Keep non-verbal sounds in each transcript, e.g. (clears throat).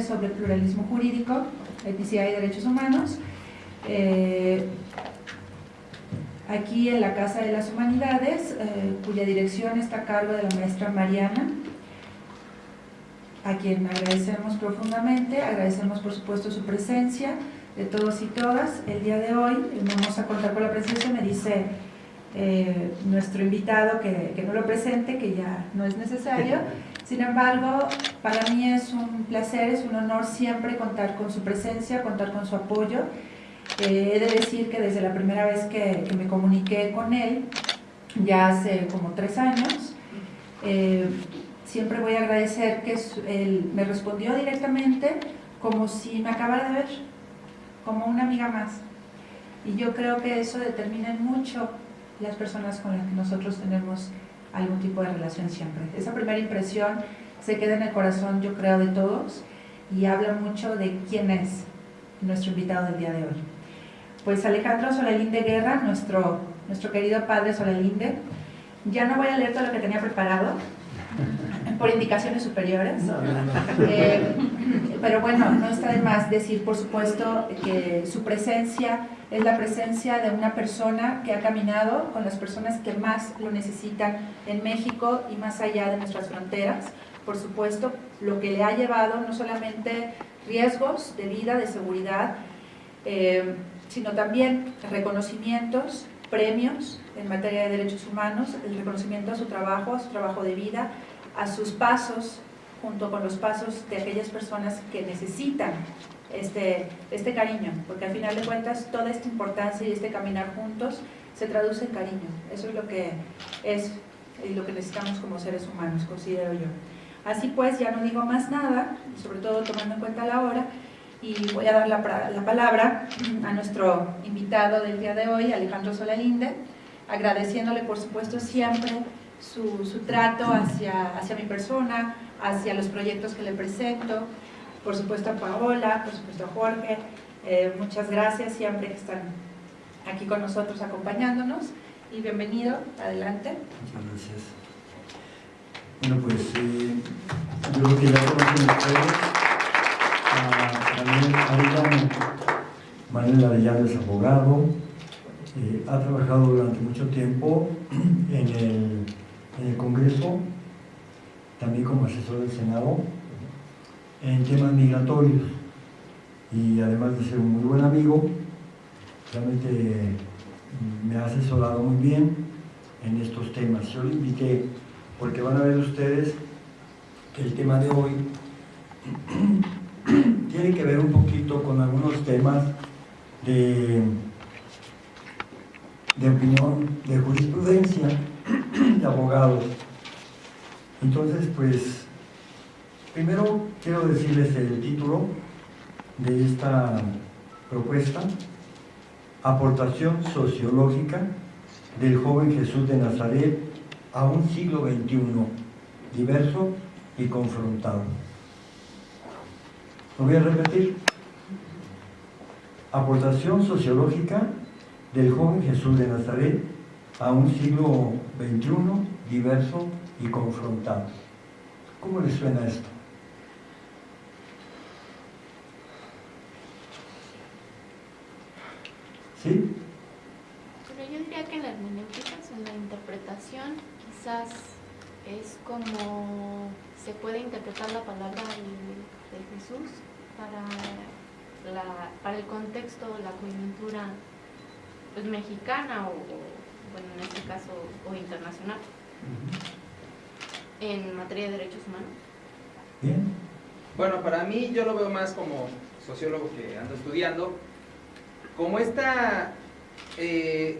Sobre pluralismo jurídico, eticidad y derechos humanos. Eh, aquí en la Casa de las Humanidades, eh, cuya dirección está a cargo de la maestra Mariana, a quien agradecemos profundamente, agradecemos por supuesto su presencia de todos y todas. El día de hoy vamos a contar con la presencia, me dice eh, nuestro invitado que, que, no lo presente, que ya no es necesario. Sin embargo, para mí es un placer, es un honor siempre contar con su presencia, contar con su apoyo. Eh, he de decir que desde la primera vez que, que, me comuniqué con él, ya hace como tres años, eh, siempre voy a agradecer que él me respondió directamente como si me acabara de ver, como una amiga más. Y yo creo que eso determina mucho las personas con las que nosotros tenemos algún tipo de relación siempre. Esa primera impresión se queda en el corazón, yo creo, de todos y habla mucho de quién es nuestro invitado del día de hoy. Pues Alejandro Solalinde Guerra, nuestro, nuestro querido padre Solalinde, ya no voy a leer todo lo que tenía preparado, por indicaciones superiores. Eh, pero bueno, no está de más decir, por supuesto, que su presencia es la presencia de una persona que ha caminado con las personas que más lo necesitan en México y más allá de nuestras fronteras. Por supuesto, lo que le ha llevado no solamente riesgos de vida, de seguridad, eh, sino también reconocimientos, premios en materia de derechos humanos, el reconocimiento a su trabajo, a su trabajo de vida, a sus pasos, junto con los pasos de aquellas personas que necesitan este, este cariño, porque al final de cuentas toda esta importancia y este caminar juntos se traduce en cariño. Eso es lo que es y lo que necesitamos como seres humanos, considero yo. Así pues, ya no digo más nada, sobre todo tomando en cuenta la hora, y voy a dar la, la palabra a nuestro invitado del día de hoy, Alejandro Solalinde, agradeciéndole por supuesto siempre su, su trato hacia, hacia mi persona, hacia los proyectos que le presento, por supuesto a Paola, por supuesto a Jorge, eh, muchas gracias siempre que están aquí con nosotros acompañándonos y bienvenido, adelante. Muchas gracias. Bueno, pues eh, yo creo que ya conocen ustedes a Manuel Arellano. Manuel Arellano es abogado, eh, ha trabajado durante mucho tiempo (clears throat) en el en el Congreso, también como asesor del Senado, en temas migratorios. Y además de ser un muy buen amigo, realmente me ha asesorado muy bien en estos temas. Yo le invité porque van a ver ustedes que el tema de hoy (clears throat) tiene que ver un poquito con algunos temas de, de opinión, de jurisprudencia, (clears throat) de abogados. Entonces, pues, primero quiero decirles el título de esta propuesta, Aportación sociológica del joven Jesús de Nazaret a un siglo XXI, diverso y confrontado. Lo voy a repetir. Aportación sociológica del joven Jesús de Nazaret a un siglo XXI diverso y confrontado. ¿Cómo les suena esto? ¿Sí? Pero yo diría que la hermenéutica, en la interpretación, quizás es como se puede interpretar la palabra de, de Jesús para, la, para el contexto, la coyuntura pues, mexicana o bueno, en este caso, o internacional, en materia de derechos humanos? Bien. Bueno, para mí yo lo veo más como sociólogo que ando estudiando, como esta eh,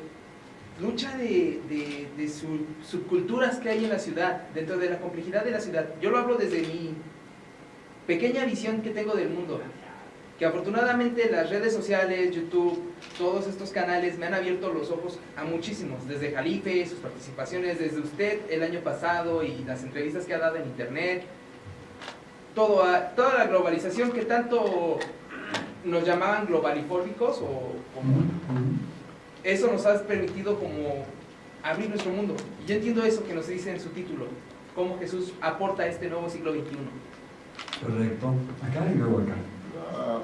lucha de, de, subculturas que hay en la ciudad, dentro de la complejidad de la ciudad. Yo lo hablo desde mi pequeña visión que tengo del mundo. Que afortunadamente las redes sociales, YouTube, todos estos canales me han abierto los ojos a muchísimos, desde Jalife, sus participaciones, desde usted el año pasado y las entrevistas que ha dado en internet, toda la globalización que tanto nos llamaban globalifóbicos o eso nos ha permitido como abrir nuestro mundo. Y yo entiendo eso que nos dice en su título, cómo Jesús aporta a este nuevo siglo XXI. Correcto. Acá y luego acá. La-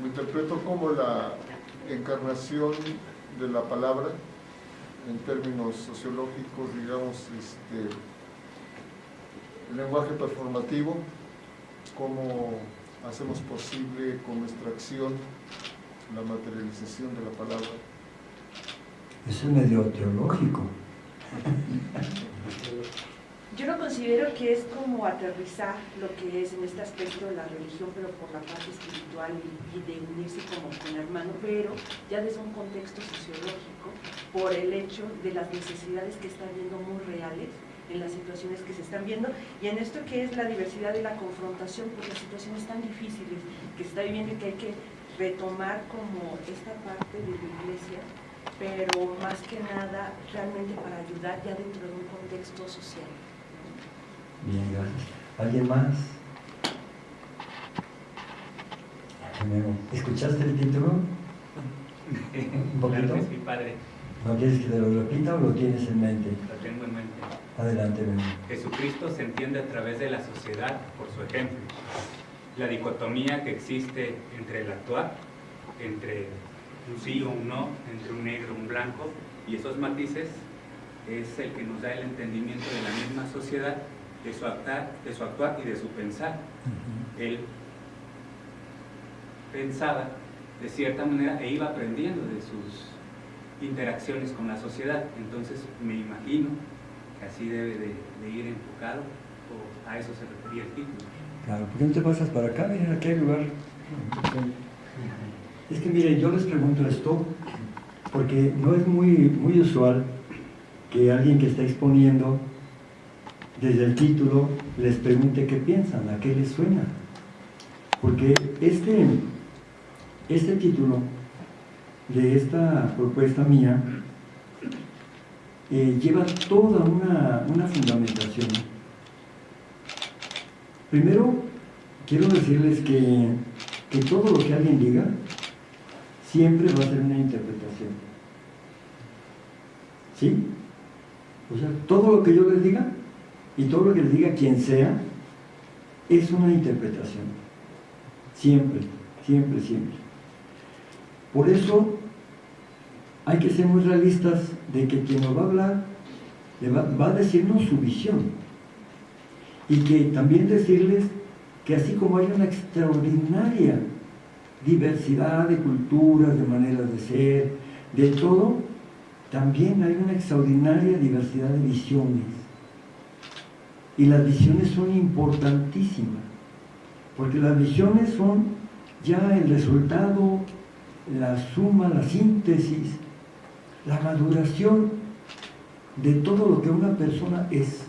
lo interpreto como la encarnación de la palabra en términos sociológicos, digamos, este, el lenguaje performativo, cómo hacemos posible con nuestra acción la materialización de la palabra. Eso es medio teológico. Yo lo considero que es como aterrizar lo que es en este aspecto de la religión, pero por la parte espiritual y, de unirse como con hermano, pero ya desde un contexto sociológico, por el hecho de las necesidades que están viendo muy reales en las situaciones que se están viendo y en esto que es la diversidad y la confrontación por las situaciones tan difíciles que se está viviendo y que hay que retomar como esta parte de la iglesia, pero más que nada realmente para ayudar ya dentro de un contexto social. Bien, gracias. ¿Alguien más? ¿Escuchaste el título? ¿Un poquito? Claro sí, padre, ¿No quieres que te lo repita o lo tienes en mente? lo tengo en mente. Adelante, ven. Jesucristo se entiende a través de la sociedad por su ejemplo. La dicotomía que existe entre el actuar, entre un sí o un no, entre un negro y un blanco, y esos matices es el que nos da el entendimiento de la misma sociedad, de su actuar, de su actuar y de su pensar. Él pensaba de cierta manera e iba aprendiendo de sus interacciones con la sociedad. Entonces me imagino que así debe de, de ir enfocado, o a eso se refería el título. Claro, ¿por qué no te pasas para acá? Miren, aquí hay lugar. Es que miren, yo les pregunto esto porque no es muy, muy usual que alguien que está exponiendo desde el título les pregunte qué piensan, a qué les suena. Porque este, este título de esta propuesta mía eh, lleva toda una, una fundamentación. Primero, quiero decirles que, que todo lo que alguien diga siempre va a ser una interpretación. ¿Sí? O sea, todo lo que yo les diga y todo lo que les diga quien sea es una interpretación. Siempre, siempre, siempre. Por eso hay que ser muy realistas de que quien nos va a hablar va, va a decirnos su visión y que también decirles que así como hay una extraordinaria diversidad de culturas, de maneras de ser, de todo, también hay una extraordinaria diversidad de visiones. Y las visiones son importantísimas, porque las visiones son ya el resultado, la suma, la síntesis, la maduración de todo lo que una persona es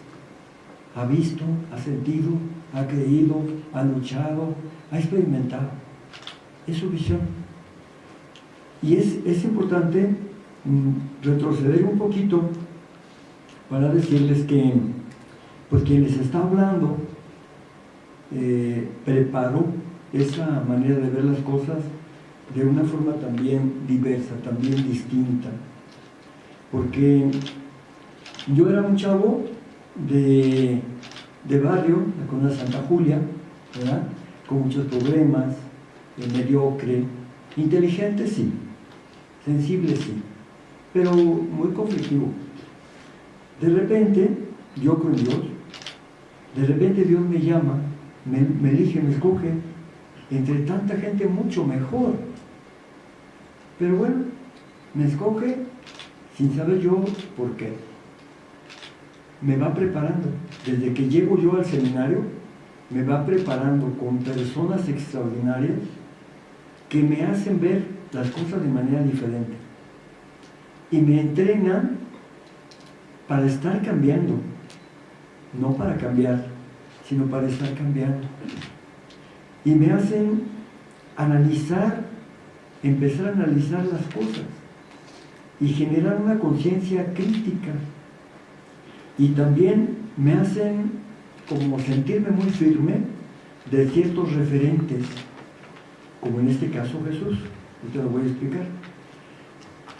ha visto, ha sentido, ha creído, ha luchado, ha experimentado. Es su visión. Y es, es importante mm, retroceder un poquito para decirles que, pues quien les está hablando eh, preparó esa manera de ver las cosas de una forma también diversa, también distinta. Porque yo era un chavo de, de barrio, la colonia Santa Julia, con muchos problemas, mediocre, inteligente sí, sensible sí, pero muy conflictivo. De repente, yo con Dios, de repente Dios me llama, me, me elige, me escoge, entre tanta gente mucho mejor. Pero bueno, me escoge sin saber yo por qué me va preparando. Desde que llego yo al seminario, me va preparando con personas extraordinarias que me hacen ver las cosas de manera diferente. Y me entrenan para estar cambiando, no para cambiar, sino para estar cambiando. Y me hacen analizar, empezar a analizar las cosas y generar una conciencia crítica y también me hacen como sentirme muy firme de ciertos referentes, como en este caso Jesús, y te lo voy a explicar.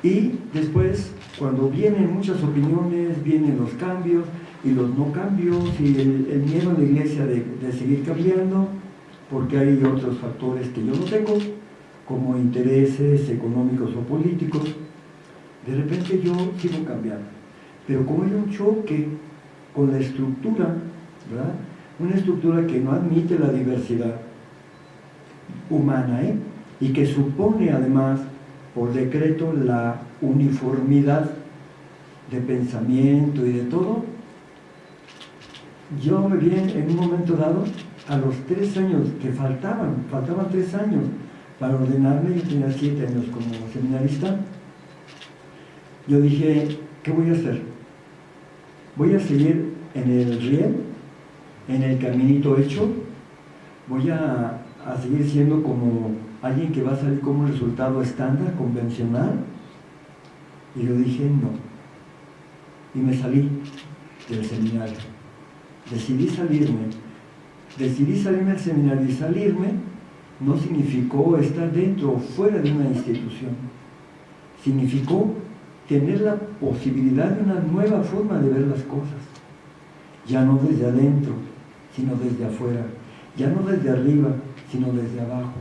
Y después, cuando vienen muchas opiniones, vienen los cambios y los no cambios y el, miedo a la iglesia de, de seguir cambiando, porque hay otros factores que yo no tengo, como intereses económicos o políticos, de repente yo sigo cambiando. Pero como hay un choque con la estructura, ¿verdad? Una estructura que no admite la diversidad humana, ¿eh? Y que supone además, por decreto, la uniformidad de pensamiento y de todo, yo me vi en un momento dado, a los tres años que faltaban, faltaban tres años para ordenarme, yo tenía siete años como seminarista, yo dije, ¿qué voy a hacer? Voy a seguir en el riel, en el caminito hecho, voy a, a seguir siendo como alguien que va a salir como un resultado estándar, convencional. Y yo dije, no. Y me salí del seminario. Decidí salirme. Decidí salirme del seminario y salirme no significó estar dentro o fuera de una institución. Significó tener la posibilidad de una nueva forma de ver las cosas. Ya no desde adentro, sino desde afuera. Ya no desde arriba, sino desde abajo.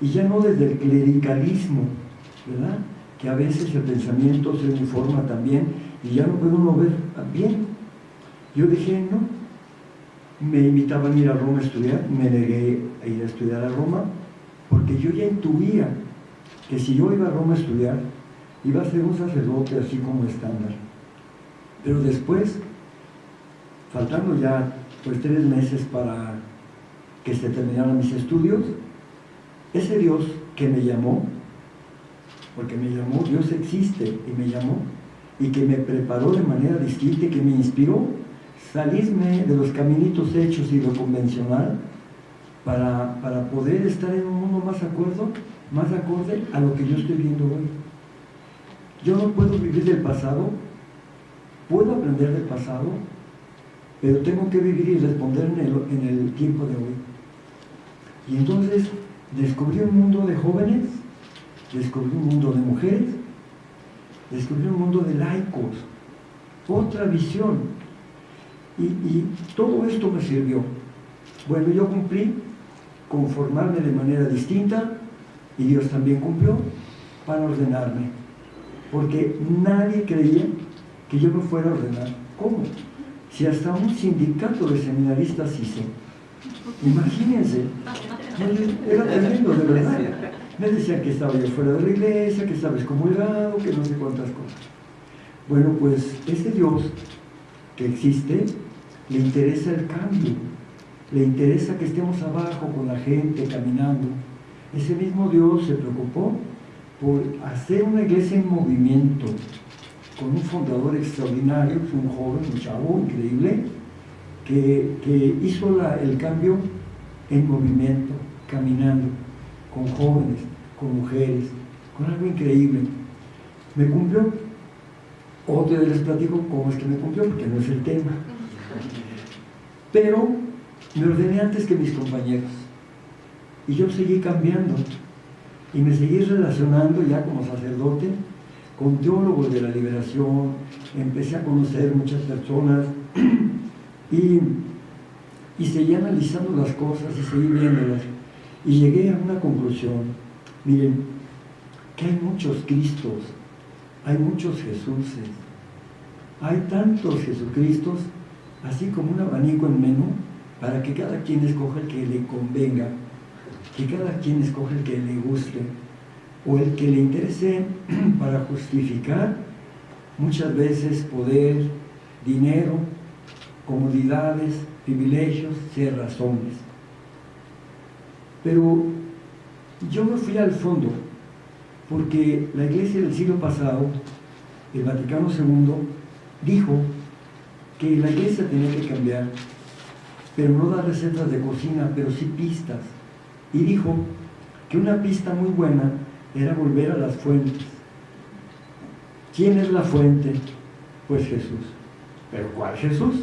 Y ya no desde el clericalismo, ¿verdad? Que a veces el pensamiento se uniforma también y ya no puede uno ver bien. Yo dije, no. Me invitaban a ir a Roma a estudiar, me negué a ir a estudiar a Roma, porque yo ya intuía que si yo iba a Roma a estudiar, iba a ser un sacerdote así como estándar. Pero después, faltando ya pues tres meses para que se terminaran mis estudios, ese Dios que me llamó, porque me llamó, Dios existe y me llamó, y que me preparó de manera distinta y que me inspiró salirme de los caminitos hechos y lo convencional para, para poder estar en un mundo más acuerdo, más acorde a lo que yo estoy viendo hoy. Yo no puedo vivir del pasado, puedo aprender del pasado, pero tengo que vivir y responder en el, en el tiempo de hoy. Y entonces descubrí un mundo de jóvenes, descubrí un mundo de mujeres, descubrí un mundo de laicos, otra visión. Y, y todo esto me sirvió. Bueno, yo cumplí conformarme de manera distinta y Dios también cumplió para ordenarme. Porque nadie creía que yo me fuera a ordenar. ¿Cómo? Si hasta un sindicato de seminaristas hice. Imagínense, era tremendo, de verdad. Me decían que estaba yo fuera de la iglesia, que estaba excomulgado, que no sé cuántas cosas. Bueno, pues ese Dios que existe, le interesa el cambio, le interesa que estemos abajo con la gente, caminando. Ese mismo Dios se preocupó por hacer una iglesia en movimiento, con un fundador extraordinario, un joven, un chavo increíble, que, que hizo el cambio en movimiento, caminando, con jóvenes, con mujeres, con algo increíble. Me cumplió. Otro día les platico cómo es que me cumplió, porque no es el tema. Pero me ordené antes que mis compañeros. Y yo seguí cambiando. Y me seguí relacionando ya como sacerdote con teólogos de la liberación. Empecé a conocer muchas personas. (clears throat) y, y seguí analizando las cosas y seguí viéndolas. Y llegué a una conclusión. Miren, que hay muchos Cristos, hay muchos Jesuses, hay tantos Jesucristos, así como un abanico en menú, para que cada quien escoja el que le convenga, que cada quien escoja el que le guste, o el que le interese (clears throat) para justificar muchas veces poder, dinero, comodidades, privilegios, ser razones. Pero yo me fui al fondo, porque la iglesia del siglo pasado, el Vaticano II, dijo que la iglesia tenía que cambiar, pero no dar recetas de cocina, pero sí pistas. Y dijo que una pista muy buena era volver a las fuentes. ¿Quién es la fuente? Pues Jesús. ¿Pero cuál Jesús?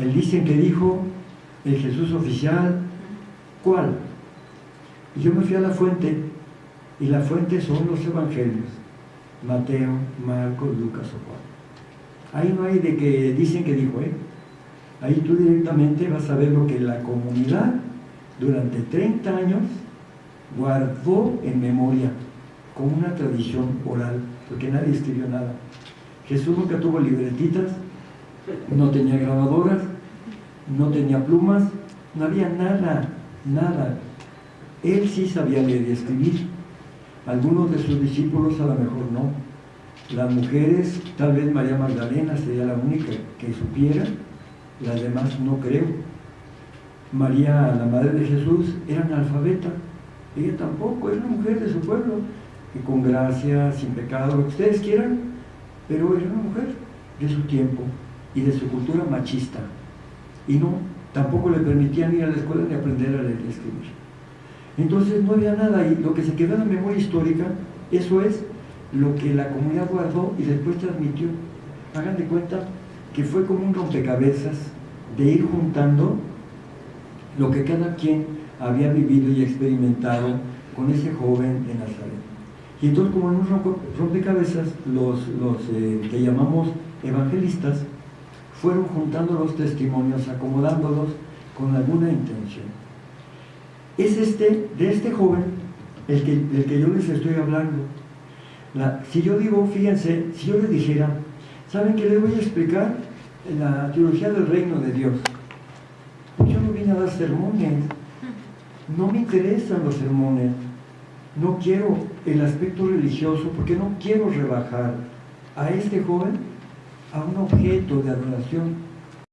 Él dicen que dijo el Jesús oficial. ¿Cuál? Y yo me fui a la fuente, y la fuente son los evangelios, Mateo, Marcos, Lucas o Juan. Ahí no hay de que dicen que dijo, ¿eh? Ahí tú directamente vas a ver lo que la comunidad durante 30 años guardó en memoria, como una tradición oral, porque nadie escribió nada. Jesús nunca tuvo libretitas, no tenía grabadoras, no tenía plumas, no había nada, nada. Él sí sabía leer y escribir. Algunos de sus discípulos a lo mejor no. Las mujeres, tal vez María Magdalena sería la única que supiera, las demás no creo. María, la madre de Jesús, era analfabeta. Ella tampoco, era una mujer de su pueblo, que con gracia, sin pecado, lo que ustedes quieran, pero era una mujer de su tiempo y de su cultura machista. Y no, tampoco le permitían ir a la escuela ni aprender a leer y escribir. Entonces no había nada y lo que se quedó en la memoria histórica, eso es lo que la comunidad guardó y después transmitió. Hagan de cuenta que fue como un rompecabezas de ir juntando lo que cada quien había vivido y experimentado con ese joven de Nazaret. Y entonces como en un rompecabezas, los, los eh, que llamamos evangelistas fueron juntando los testimonios, acomodándolos con alguna intención. Es este, de este joven el que, del que yo les estoy hablando. si yo digo, fíjense, si yo les dijera, ¿saben qué les voy a explicar? La teología del reino de Dios. Pues yo no vine a dar sermones, no me interesan los sermones, no quiero el aspecto religioso porque no quiero rebajar a este joven a un objeto de adoración